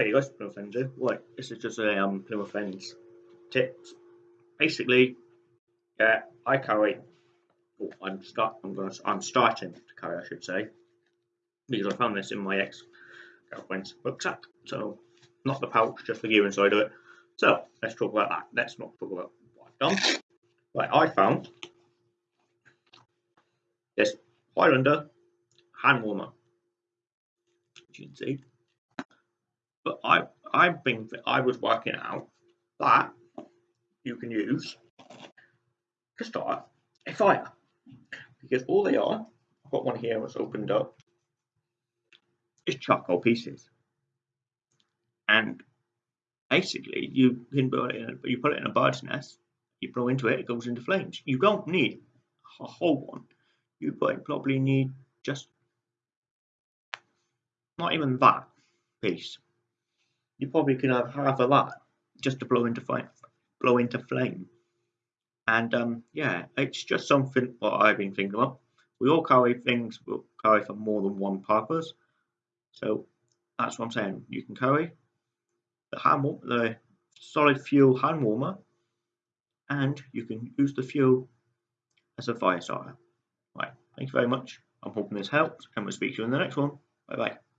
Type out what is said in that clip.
Hey guys, Plymouth Ends here. Right, this is just a um, Ends tips. Basically, yeah, I carry. Oh, I'm start. I'm gonna. I'm starting to carry, I should say, because I found this in my ex girlfriend's rucksack. So, not the pouch, just the gear inside of it. So, let's talk about that. Let's not talk about what I've done. Right, I found this Highlander hand warmer. As you can see but I I think that I was working out that you can use to start a fire. Because all they are I've got one here that's opened up is charcoal pieces. And basically you can put it in a, you put it in a bird's nest you blow into it it goes into flames. You don't need a whole one. You probably need just not even that piece you probably could have half of that just to blow into flame, blow into flame. And um, yeah, it's just something what I've been thinking about. We all carry things, we carry for more than one purpose. So that's what I'm saying. You can carry the hand the solid fuel hand warmer, and you can use the fuel as a fire starter. Right, thank you very much. I'm hoping this helps, and we'll speak to you in the next one. Bye bye.